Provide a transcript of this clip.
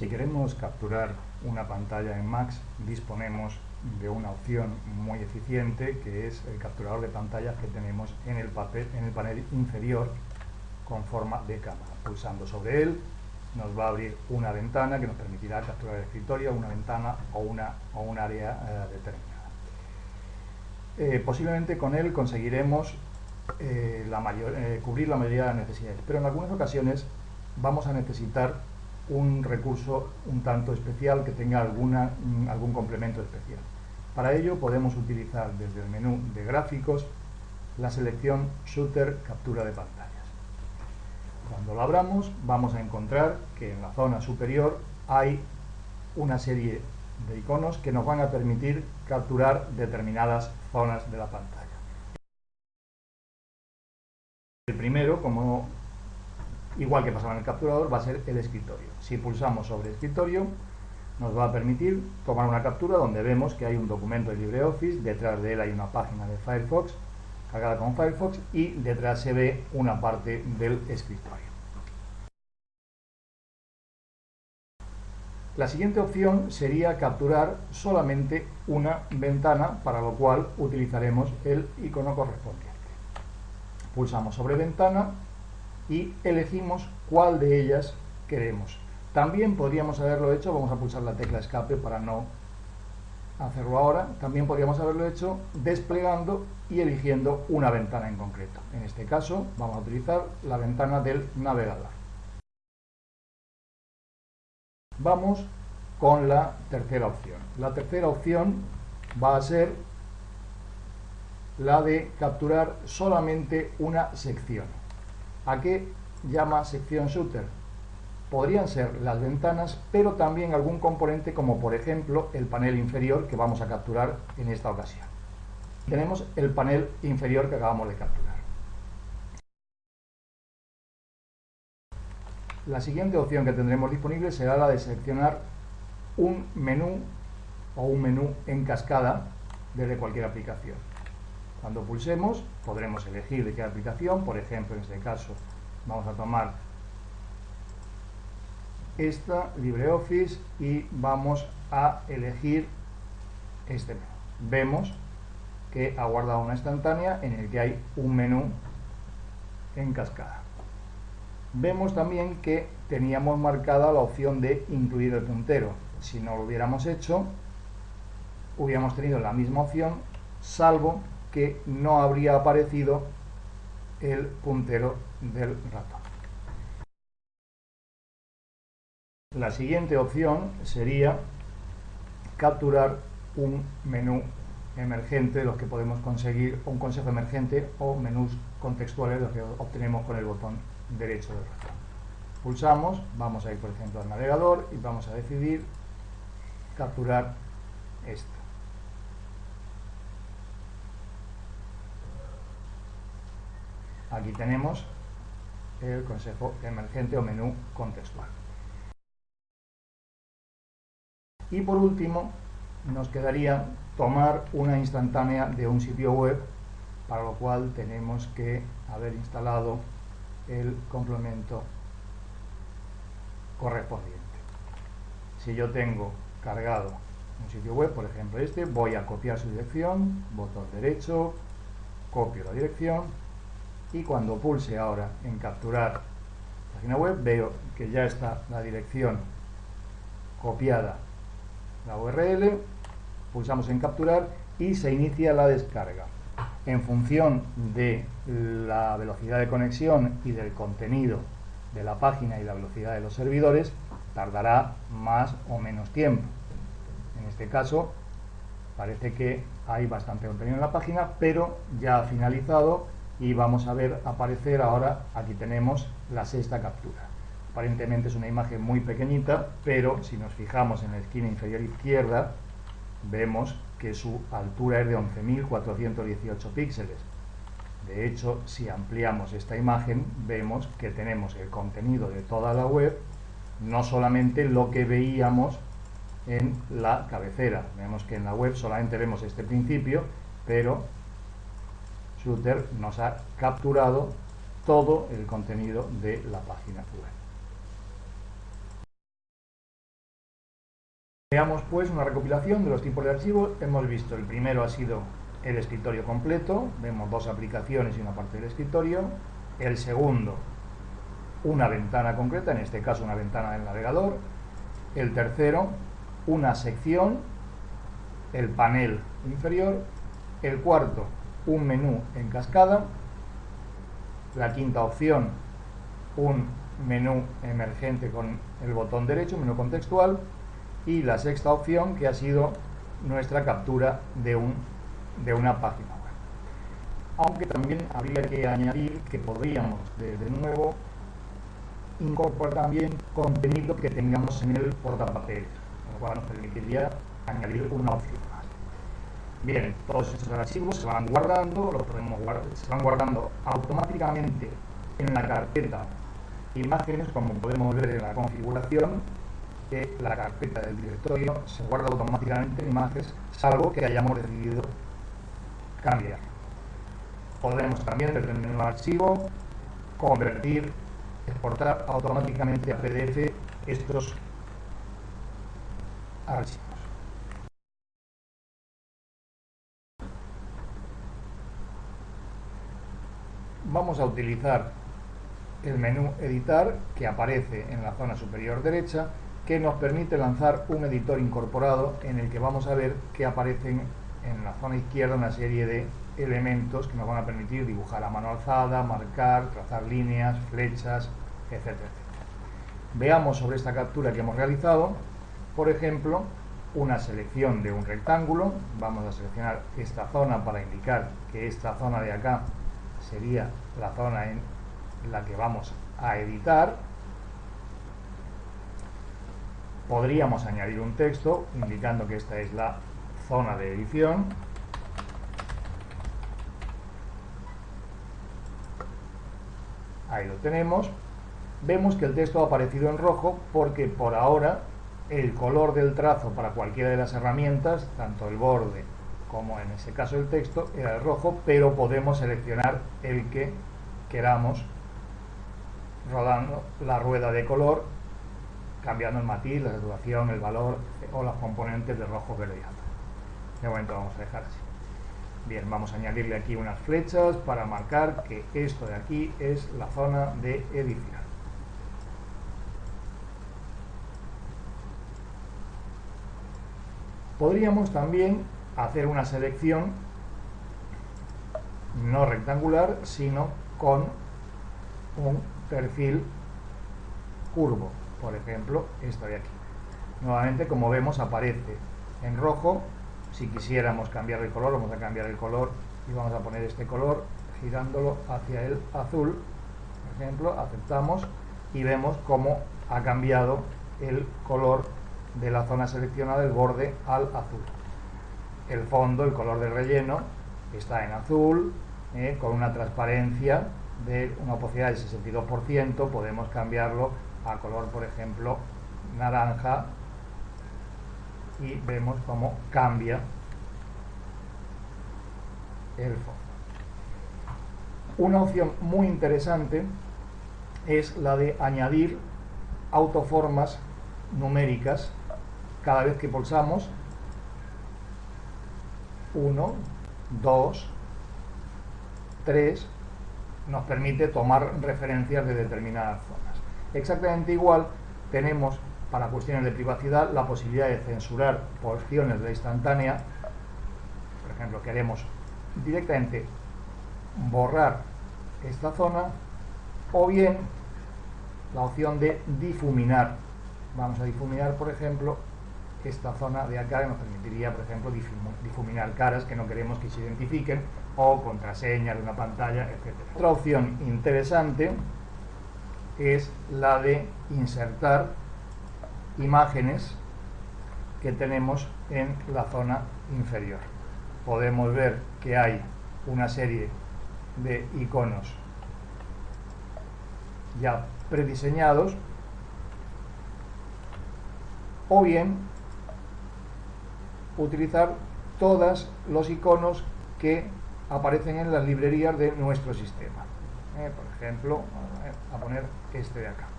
Si queremos capturar una pantalla en Max, disponemos de una opción muy eficiente que es el capturador de pantallas que tenemos en el, panel inferior con forma de cámara. Pulsando sobre él nos va a abrir una ventana que nos permitirá capturar el escritorio, una ventana o, una, o un área eh, determinada. Eh, posiblemente con él conseguiremos eh, cubrir la mayoría de las necesidades, pero en algunas ocasiones vamos a necesitar un recurso un tanto especial que tenga alguna, mm, algún complemento especial. Para ello podemos utilizar desde el menú de gráficos la selección Shooter Captura de pantallas. Cuando lo abramos vamos a encontrar que en la zona superior hay una serie de iconos que nos van a permitir capturar determinadas zonas de la pantalla. El primero, como igual que pasaba en el capturador, va a ser el escritorio. Si pulsamos sobre escritorio, nos va a permitir tomar una captura donde vemos que hay un documento de LibreOffice, detrás de él hay una página de Firefox, cargada con Firefox, y detrás se ve una parte del escritorio. La siguiente opción sería capturar solamente una ventana, para lo cual utilizaremos el icono correspondiente. Pulsamos sobre ventana y elegimos cuál de ellas queremos. También podríamos haberlo hecho, vamos a pulsar la tecla escape para no hacerlo ahora, también podríamos haberlo hecho desplegando y eligiendo una ventana en concreto. En este caso vamos a utilizar la ventana del navegador. Vamos con la tercera opción. La tercera opción va a ser la de capturar solamente una sección. ¿A qué llama sección shooter? Podrían ser las ventanas, pero también algún componente como por ejemplo el panel inferior que vamos a capturar en esta ocasión. Tenemos el panel inferior que acabamos de capturar. La siguiente opción que tendremos disponible será la de seleccionar un menú o un menú en cascada desde cualquier aplicación. Cuando pulsemos podremos elegir de qué aplicación, por ejemplo en este caso vamos a tomar esta LibreOffice y vamos a elegir este menú. Vemos que ha guardado una instantánea en el que hay un menú en cascada. Vemos también que teníamos marcada la opción de incluir el puntero. Si no lo hubiéramos hecho, hubiéramos tenido la misma opción, salvo que no habría aparecido el puntero del ratón. La siguiente opción sería capturar un menú emergente, los que podemos conseguir, un consejo emergente o menús contextuales, los que obtenemos con el botón derecho del ratón. Pulsamos, vamos a ir por ejemplo al navegador y vamos a decidir capturar esto. Aquí tenemos el consejo emergente o menú contextual. Y por último, nos quedaría tomar una instantánea de un sitio web, para lo cual tenemos que haber instalado el complemento correspondiente. Si yo tengo cargado un sitio web, por ejemplo este, voy a copiar su dirección, botón derecho, copio la dirección y cuando pulse ahora en capturar página web veo que ya está la dirección copiada la URL pulsamos en capturar y se inicia la descarga. En función de la velocidad de conexión y del contenido de la página y la velocidad de los servidores tardará más o menos tiempo. En este caso parece que hay bastante contenido en la página pero ya ha finalizado y vamos a ver aparecer ahora, aquí tenemos la sexta captura. Aparentemente es una imagen muy pequeñita, pero si nos fijamos en la esquina inferior izquierda, vemos que su altura es de 11.418 píxeles. De hecho, si ampliamos esta imagen, vemos que tenemos el contenido de toda la web, no solamente lo que veíamos en la cabecera. Vemos que en la web solamente vemos este principio, pero Shooter nos ha capturado todo el contenido de la página web. Veamos pues una recopilación de los tipos de archivos. Hemos visto, el primero ha sido el escritorio completo, vemos dos aplicaciones y una parte del escritorio. El segundo, una ventana concreta, en este caso una ventana del navegador. El tercero, una sección, el panel inferior. El cuarto, un menú en cascada. La quinta opción, un menú emergente con el botón derecho, menú contextual. Y la sexta opción, que ha sido nuestra captura de, un, de una página web. Aunque también habría que añadir que podríamos, de, de nuevo, incorporar también contenido que tengamos en el portapapeles, lo cual nos permitiría añadir una opción. Bien, todos estos archivos se van guardando, los podemos guardar, se van guardando automáticamente en la carpeta imágenes, como podemos ver en la configuración, que la carpeta del directorio se guarda automáticamente en imágenes, salvo que hayamos decidido cambiar. Podemos también, desde el menú archivo, convertir exportar automáticamente a PDF estos archivos. Vamos a utilizar el menú editar que aparece en la zona superior derecha que nos permite lanzar un editor incorporado en el que vamos a ver que aparecen en la zona izquierda una serie de elementos que nos van a permitir dibujar a mano alzada, marcar, trazar líneas, flechas, etcétera, Veamos sobre esta captura que hemos realizado, por ejemplo, una selección de un rectángulo. Vamos a seleccionar esta zona para indicar que esta zona de acá sería la zona en la que vamos a editar. Podríamos añadir un texto indicando que esta es la zona de edición. Ahí lo tenemos vemos que el texto ha aparecido en rojo porque por ahora el color del trazo para cualquiera de las herramientas, tanto el borde como en ese caso el texto, era el rojo, pero podemos seleccionar el que queramos rodando la rueda de color, cambiando el matiz, la saturación, el valor o las componentes de rojo, verde y azul. De momento vamos a dejar así. Bien, vamos a añadirle aquí unas flechas para marcar que esto de aquí es la zona de edición. Podríamos también hacer una selección no rectangular, sino con un perfil curvo, por ejemplo, esto de aquí. Nuevamente, como vemos, aparece en rojo. Si quisiéramos cambiar el color, vamos a cambiar el color y vamos a poner este color girándolo hacia el azul. Por ejemplo, aceptamos y vemos cómo ha cambiado el color de la zona seleccionada del borde al azul. El fondo, el color del relleno, está en azul, eh, con una transparencia de una opacidad del 62%, podemos cambiarlo a color, por ejemplo, naranja, y vemos cómo cambia el fondo. Una opción muy interesante es la de añadir autoformas numéricas cada vez que pulsamos 1, 2, 3, nos permite tomar referencias de determinadas zonas. Exactamente igual tenemos para cuestiones de privacidad la posibilidad de censurar porciones de la instantánea. Por ejemplo, queremos directamente borrar esta zona o bien la opción de difuminar. Vamos a difuminar, por ejemplo, esta zona de acá nos permitiría, por ejemplo, difuminar caras que no queremos que se identifiquen o contraseñas de una pantalla, etc. Otra opción interesante es la de insertar imágenes que tenemos en la zona inferior. Podemos ver que hay una serie de iconos ya prediseñados o bien utilizar todos los iconos que aparecen en las librerías de nuestro sistema. Eh, por ejemplo, a poner este de acá.